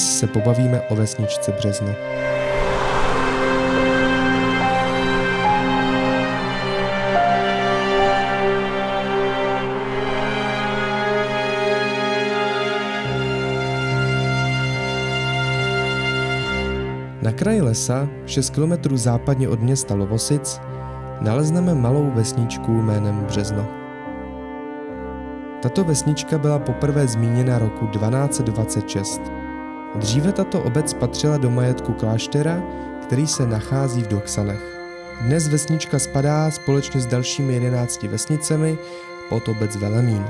se pobavíme o vesničce Březno. Na kraji lesa, 6 km západně od města Lovosic, nalezneme malou vesničku jménem Březno. Tato vesnička byla poprvé zmíněna roku 1226. Dříve tato obec patřila do majetku kláštera, který se nachází v Doxanech. Dnes vesnička spadá společně s dalšími 11 vesnicemi pod obec Velemín.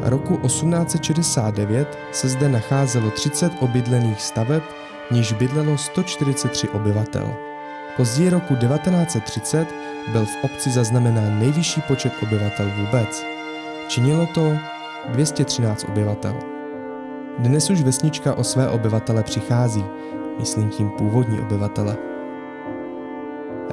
Roku 1869 se zde nacházelo 30 obydlených staveb, níž bydlelo 143 obyvatel. Později roku 1930 byl v obci zaznamenán nejvyšší počet obyvatel vůbec. Činilo to 213 obyvatel. Dnes už vesnička o své obyvatele přichází, myslím tím původní obyvatele.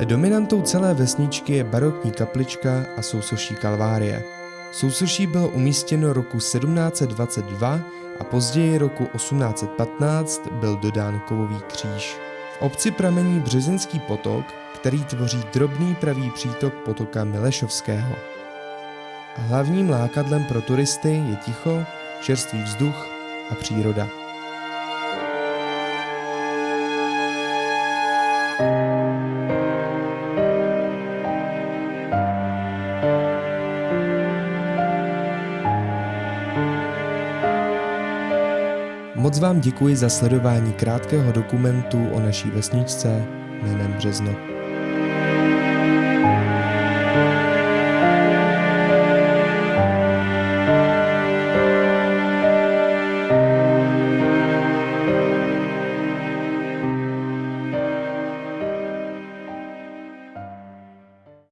Dominantou celé vesničky je barokní kaplička a sousoší kalvárie. Sousoší bylo umístěno roku 1722 a později roku 1815 byl dodán kovový kříž. V obci pramení Březinský potok, který tvoří drobný pravý přítok potoka Milešovského. Hlavním lákadlem pro turisty je ticho, čerstvý vzduch a příroda. Moc vám děkuji za sledování krátkého dokumentu o naší vesničce jménem Březno.